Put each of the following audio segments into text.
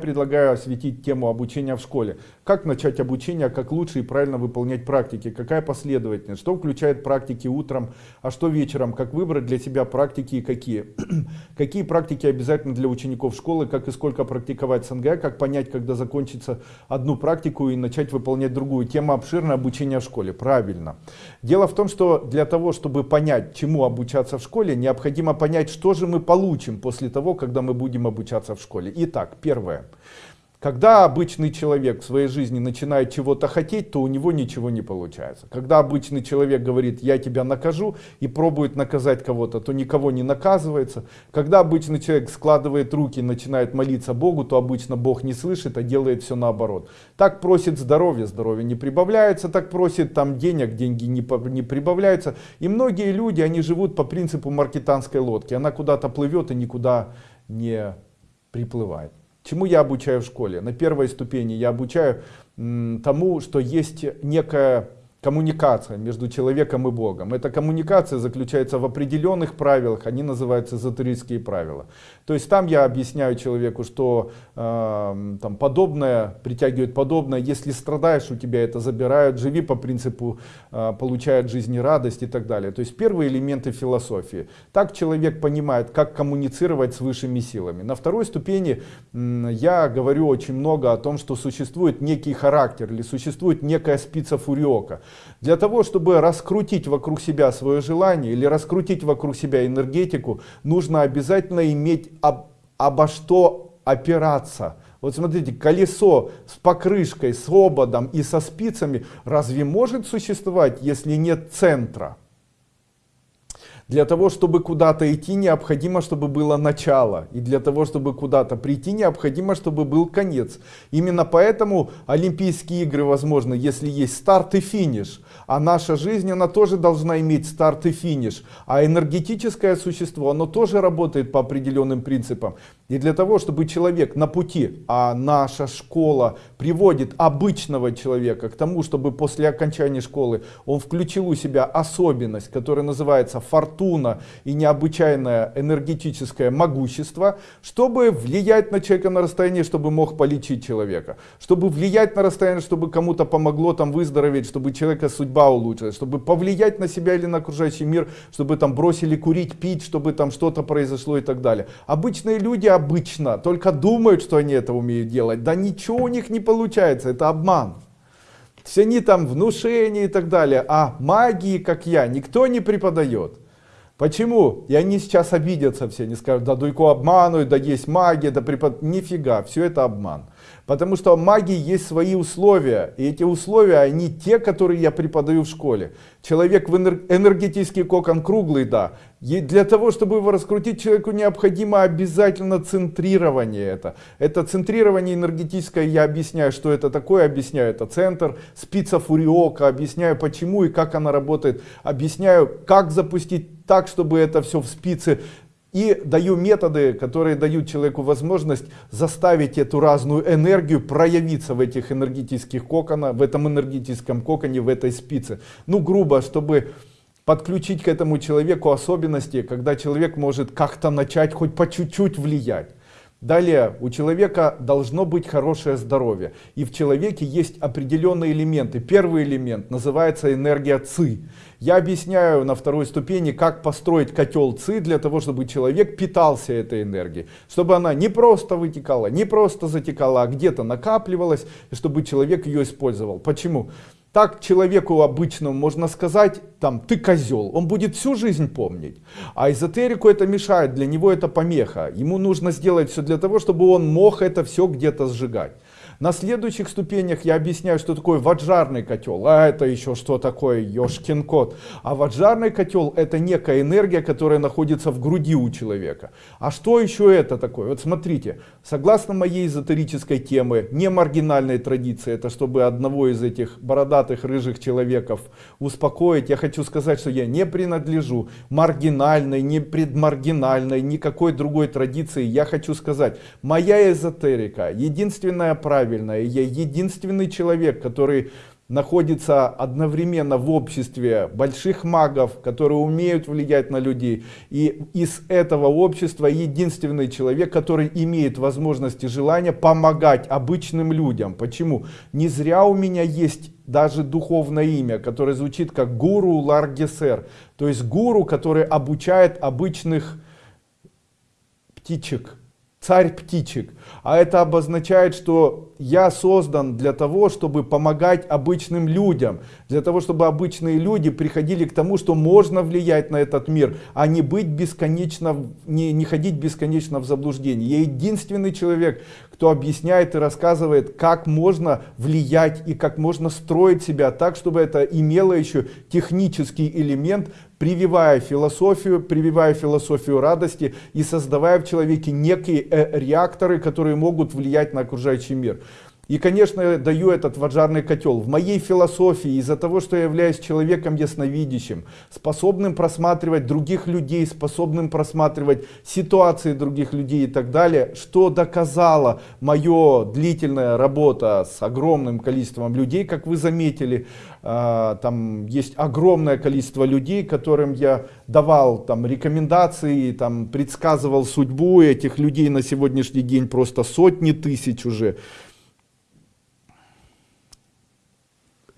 предлагаю осветить тему обучения в школе. Как начать обучение, как лучше и правильно выполнять практики, какая последовательность, что включает практики утром, а что вечером, как выбрать для себя практики и какие. какие практики обязательно для учеников школы, как и сколько практиковать СНГ, как понять, когда закончится одну практику и начать выполнять другую. Тема обширная обучение в школе, правильно. Дело в том, что для того, чтобы понять, чему обучаться в школе, необходимо понять, что же мы получим после того, когда мы будем обучаться в школе. Итак, первое. Когда обычный человек в своей жизни начинает чего-то хотеть, то у него ничего не получается. Когда обычный человек говорит, я тебя накажу, и пробует наказать кого-то, то никого не наказывается. Когда обычный человек складывает руки и начинает молиться Богу, то обычно Бог не слышит, а делает все наоборот. Так просит здоровье, здоровье не прибавляется, так просит там денег, деньги не, не прибавляются. И многие люди, они живут по принципу маркетанской лодки. Она куда-то плывет и никуда не приплывает. Чему я обучаю в школе? На первой ступени я обучаю тому, что есть некая коммуникация между человеком и Богом. Эта коммуникация заключается в определенных правилах, они называются эзотерические правила. То есть там я объясняю человеку, что э, там подобное притягивает подобное, если страдаешь, у тебя это забирают, живи по принципу э, получает жизни радость и так далее. То есть первые элементы философии. Так человек понимает, как коммуницировать с высшими силами. На второй ступени э, я говорю очень много о том, что существует некий характер или существует некая спица фуриока. Для того, чтобы раскрутить вокруг себя свое желание или раскрутить вокруг себя энергетику, нужно обязательно иметь об, обо что опираться. Вот смотрите, колесо с покрышкой, с ободом и со спицами разве может существовать, если нет центра? Для того, чтобы куда-то идти, необходимо, чтобы было начало. И для того, чтобы куда-то прийти, необходимо, чтобы был конец. Именно поэтому Олимпийские игры возможны, если есть старт и финиш. А наша жизнь, она тоже должна иметь старт и финиш. А энергетическое существо, оно тоже работает по определенным принципам. И для того, чтобы человек на пути, а наша школа приводит обычного человека к тому, чтобы после окончания школы он включил у себя особенность, которая называется фортуна и необычайное энергетическое могущество, чтобы влиять на человека на расстоянии, чтобы мог полечить человека, чтобы влиять на расстояние, чтобы кому-то помогло там выздороветь, чтобы человека судьба улучшилась, чтобы повлиять на себя или на окружающий мир, чтобы там бросили курить, пить, чтобы там что-то произошло и так далее. Обычные люди обычно только думают, что они это умеют делать. Да ничего у них не получается, это обман. Все они там внушения и так далее. А магии, как я, никто не преподает. Почему? И они сейчас обидятся все, они скажут, да Дуйко обманывают, да есть магия, да препод... Нифига, все это обман. Потому что магии есть свои условия. И эти условия, они те, которые я преподаю в школе. Человек в энергетический кокон круглый, да. И для того, чтобы его раскрутить, человеку необходимо обязательно центрирование это. Это центрирование энергетическое, я объясняю, что это такое, объясняю, это центр, спица фуриока, объясняю почему и как она работает, объясняю, как запустить так, чтобы это все в спице и даю методы, которые дают человеку возможность заставить эту разную энергию проявиться в этих энергетических коконах, в этом энергетическом коконе, в этой спице. Ну, грубо, чтобы подключить к этому человеку особенности, когда человек может как-то начать хоть по чуть-чуть влиять. Далее, у человека должно быть хорошее здоровье. И в человеке есть определенные элементы. Первый элемент называется энергия ЦИ. Я объясняю на второй ступени, как построить котел ЦИ для того, чтобы человек питался этой энергией. Чтобы она не просто вытекала, не просто затекала, а где-то накапливалась, и чтобы человек ее использовал. Почему? Так человеку обычному можно сказать, там, ты козел, он будет всю жизнь помнить. А эзотерику это мешает, для него это помеха. Ему нужно сделать все для того, чтобы он мог это все где-то сжигать. На следующих ступенях я объясняю, что такое ваджарный котел. А это еще что такое, ешкин кот. А ваджарный котел это некая энергия, которая находится в груди у человека. А что еще это такое? Вот смотрите, согласно моей эзотерической темы, не маргинальной традиции, это чтобы одного из этих бородатых рыжих человеков успокоить, я хочу сказать, что я не принадлежу маргинальной, не предмаргинальной, никакой другой традиции. Я хочу сказать, моя эзотерика, единственная правильная, правильно. Я единственный человек, который находится одновременно в обществе больших магов, которые умеют влиять на людей. И из этого общества единственный человек, который имеет возможность и желание помогать обычным людям. Почему? Не зря у меня есть даже духовное имя, которое звучит как гуру Ларгесер. То есть гуру, который обучает обычных птичек царь птичек. А это обозначает, что я создан для того, чтобы помогать обычным людям. Для того, чтобы обычные люди приходили к тому, что можно влиять на этот мир, а не быть бесконечно, не, не ходить бесконечно в заблуждении. Я единственный человек, кто объясняет и рассказывает, как можно влиять и как можно строить себя так, чтобы это имело еще технический элемент, прививая философию, прививая философию радости и создавая в человеке некие э, реакторы, которые могут влиять на окружающий мир. И, конечно, даю этот ваджарный котел. В моей философии, из-за того, что я являюсь человеком ясновидящим, способным просматривать других людей, способным просматривать ситуации других людей и так далее, что доказала моя длительная работа с огромным количеством людей, как вы заметили, а, там есть огромное количество людей, которым я давал там рекомендации, там предсказывал судьбу этих людей на сегодняшний день просто сотни тысяч уже.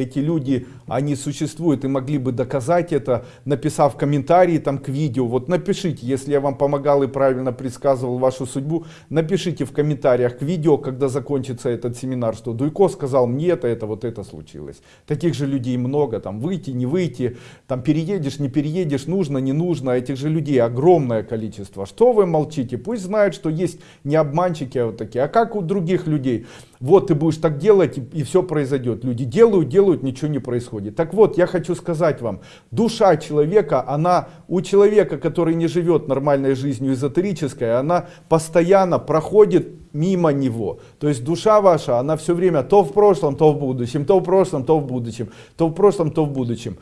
Эти люди, они существуют и могли бы доказать это, написав комментарии там к видео. Вот напишите, если я вам помогал и правильно предсказывал вашу судьбу, напишите в комментариях к видео, когда закончится этот семинар, что Дуйко сказал мне это, это, вот это случилось. Таких же людей много, там выйти, не выйти, там переедешь, не переедешь, нужно, не нужно, этих же людей огромное количество. Что вы молчите? Пусть знают, что есть не обманщики, а вот такие. А как у других людей? Вот ты будешь так делать и, и все произойдет. Люди делают, делают, ничего не происходит. Так вот, я хочу сказать вам, душа человека, она у человека, который не живет нормальной жизнью эзотерической, она постоянно проходит мимо него. То есть душа ваша, она все время то в прошлом, то в будущем, то в прошлом, то в будущем, то в прошлом, то в будущем.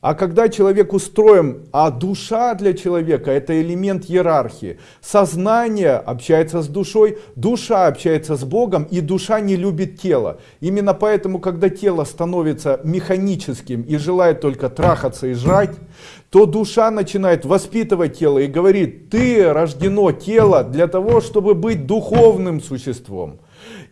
А когда человек устроен, а душа для человека это элемент иерархии. Сознание общается с душой, душа общается с Богом и душа не любит тело. Именно поэтому, когда тело становится механическим и желает только трахаться и жрать, то душа начинает воспитывать тело и говорит, ты рождено тело для того, чтобы быть духовным существом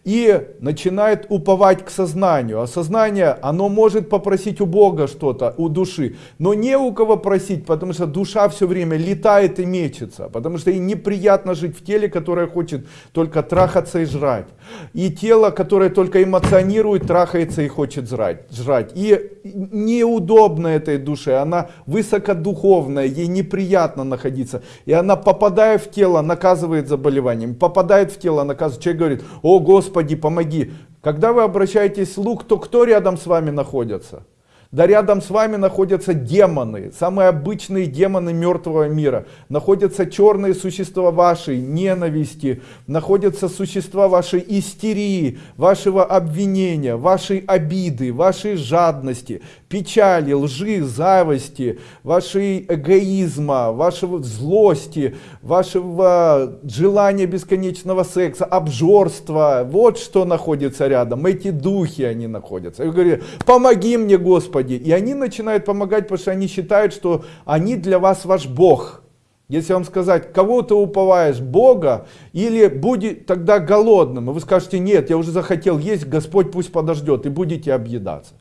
и начинает уповать к сознанию. А сознание, оно может попросить у Бога что-то, у души, но не у кого просить, потому что душа все время летает и мечется, потому что ей неприятно жить в теле, которое хочет только трахаться и жрать. И тело, которое только эмоционирует, трахается и хочет жрать. жрать. И неудобно этой душе, она высокодуховная, ей неприятно находиться. И она, попадая в тело, наказывает заболеванием, попадает в тело, наказывает. Человек говорит, о Господи, Господи, помоги. Когда вы обращаетесь в слух, то кто рядом с вами находится? Да рядом с вами находятся демоны, самые обычные демоны мертвого мира. Находятся черные существа вашей ненависти, находятся существа вашей истерии, вашего обвинения, вашей обиды, вашей жадности, печали, лжи, зависти, вашей эгоизма, вашего злости, вашего желания бесконечного секса, обжорства. Вот что находится рядом. Эти духи они находятся. И говорят, помоги мне, Господи. И они начинают помогать, потому что они считают, что они для вас ваш Бог. Если вам сказать, кого ты уповаешь, Бога, или будет тогда голодным, и вы скажете, нет, я уже захотел есть, Господь пусть подождет, и будете объедаться.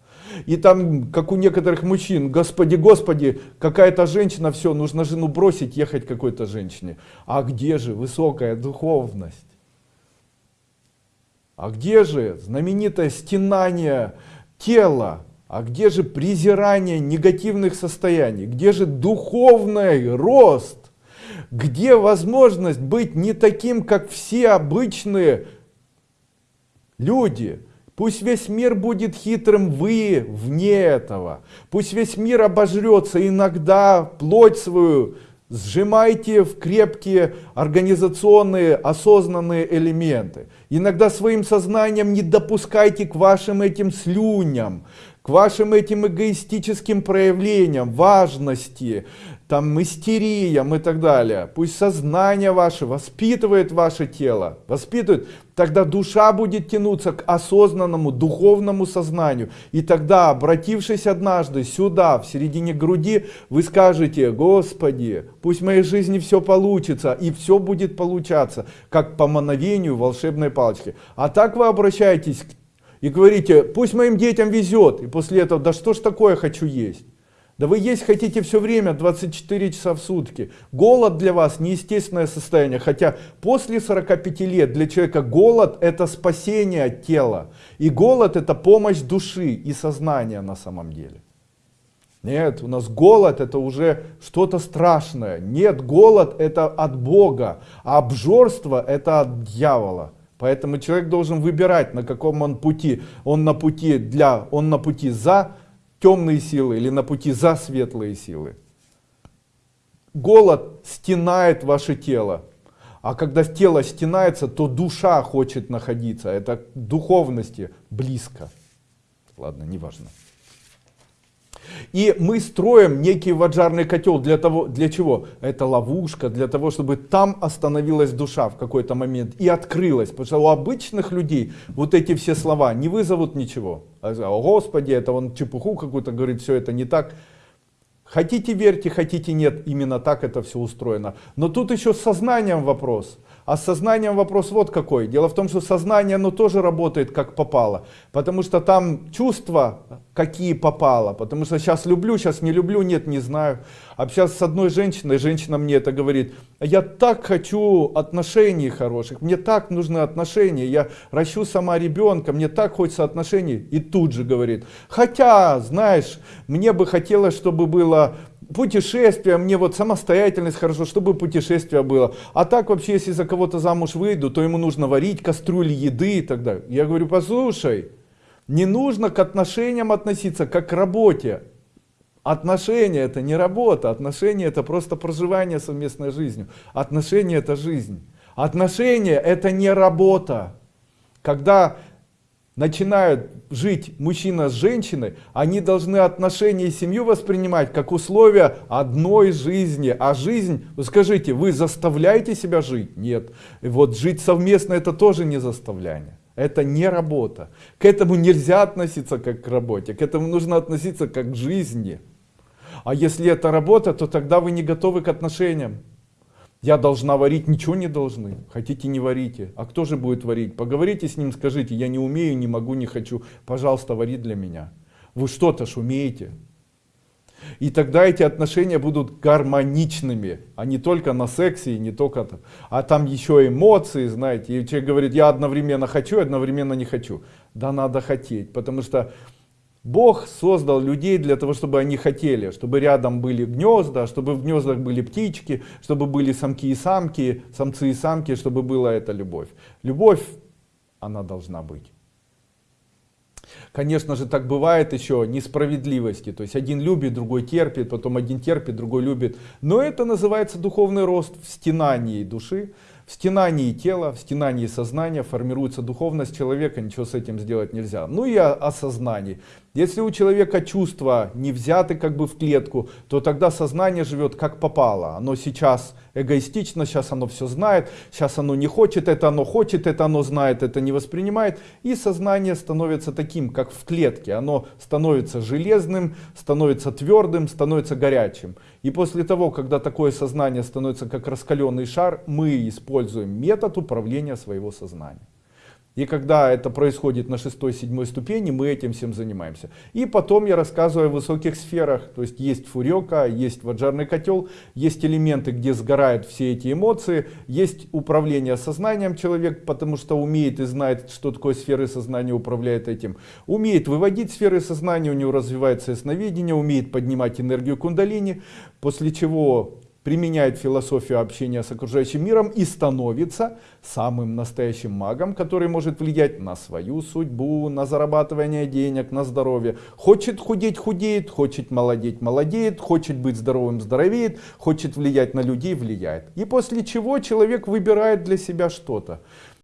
И там, как у некоторых мужчин, господи, господи, какая-то женщина, все, нужно жену бросить, ехать какой-то женщине. А где же высокая духовность? А где же знаменитое стенание тела? А где же презирание негативных состояний? Где же духовный рост? Где возможность быть не таким, как все обычные люди? Пусть весь мир будет хитрым, вы вне этого. Пусть весь мир обожрется иногда плоть свою, сжимайте в крепкие организационные осознанные элементы. Иногда своим сознанием не допускайте к вашим этим слюням, к вашим этим эгоистическим проявлениям, важности, там истериям и так далее. Пусть сознание ваше воспитывает ваше тело, воспитывает, тогда душа будет тянуться к осознанному духовному сознанию. И тогда, обратившись однажды сюда, в середине груди, вы скажете, Господи, пусть в моей жизни все получится, и все будет получаться, как по мановению волшебной палочки. А так вы обращаетесь к и говорите, пусть моим детям везет, и после этого, да что ж такое хочу есть. Да вы есть хотите все время, 24 часа в сутки. Голод для вас неестественное состояние, хотя после 45 лет для человека голод это спасение тела. И голод это помощь души и сознания на самом деле. Нет, у нас голод это уже что-то страшное. Нет, голод это от Бога, а обжорство это от дьявола. Поэтому человек должен выбирать, на каком он пути. Он на пути для, он на пути за темные силы или на пути за светлые силы. Голод стенает ваше тело. А когда тело стенается, то душа хочет находиться. Это духовности близко. Ладно, неважно. И мы строим некий ваджарный котел для того, для чего? Это ловушка, для того, чтобы там остановилась душа в какой-то момент и открылась. Потому что у обычных людей вот эти все слова не вызовут ничего. А, О Господи, это он чепуху какую-то говорит, все это не так. Хотите верьте, хотите нет, именно так это все устроено. Но тут еще с сознанием вопрос. А с сознанием вопрос вот какой. Дело в том, что сознание оно тоже работает как попало. Потому что там чувства какие попало. Потому что сейчас люблю, сейчас не люблю, нет, не знаю. Общаться с одной женщиной, женщина мне это говорит. Я так хочу отношений хороших, мне так нужны отношения. Я ращу сама ребенка, мне так хочется отношений. И тут же говорит. Хотя, знаешь, мне бы хотелось, чтобы было путешествие, мне вот самостоятельность хорошо, чтобы путешествие было. А так вообще, если за кого-то замуж выйду, то ему нужно варить кастрюли еды и так далее. Я говорю, послушай, не нужно к отношениям относиться как к работе. Отношения это не работа, отношения это просто проживание совместной жизнью. Отношения это жизнь. Отношения это не работа. Когда начинают жить мужчина с женщиной, они должны отношения и семью воспринимать как условия одной жизни. А жизнь, скажите, вы заставляете себя жить? Нет. Вот жить совместно это тоже не заставляние. Это не работа. К этому нельзя относиться как к работе. К этому нужно относиться как к жизни. А если это работа, то тогда вы не готовы к отношениям. Я должна варить, ничего не должны. Хотите, не варите. А кто же будет варить? Поговорите с ним, скажите, я не умею, не могу, не хочу. Пожалуйста, вари для меня. Вы что-то ж умеете. И тогда эти отношения будут гармоничными, а не только на сексе, не только там, а там еще эмоции, знаете. И человек говорит, я одновременно хочу, одновременно не хочу. Да надо хотеть, потому что Бог создал людей для того, чтобы они хотели, чтобы рядом были гнезда, чтобы в гнездах были птички, чтобы были самки и самки, самцы и самки, чтобы была эта любовь. Любовь, она должна быть. Конечно же, так бывает еще несправедливости. То есть один любит, другой терпит, потом один терпит, другой любит. Но это называется духовный рост в стенании души. В стенании тела, в стенании сознания формируется духовность человека, ничего с этим сделать нельзя. Ну и о, о. Если у человека чувства не взяты как бы в клетку, то тогда сознание живет как попало. Оно сейчас эгоистично, сейчас оно все знает, сейчас оно не хочет, это оно хочет, это оно знает, это не воспринимает. И сознание становится таким, как в клетке. Оно становится железным, становится твердым, становится горячим. И после того, когда такое сознание становится как раскаленный шар, мы используем метод управления своего сознания. И когда это происходит на шестой, седьмой ступени, мы этим всем занимаемся. И потом я рассказываю о высоких сферах. То есть есть фурека, есть ваджарный котел, есть элементы, где сгорают все эти эмоции, есть управление сознанием человек, потому что умеет и знает, что такое сферы сознания, управляет этим. Умеет выводить сферы сознания, у него развивается ясновидение, умеет поднимать энергию кундалини, после чего применяет философию общения с окружающим миром и становится самым настоящим магом, который может влиять на свою судьбу, на зарабатывание денег, на здоровье. Хочет худеть, худеет, хочет молодеть, молодеет, хочет быть здоровым, здоровеет, хочет влиять на людей, влияет. И после чего человек выбирает для себя что-то.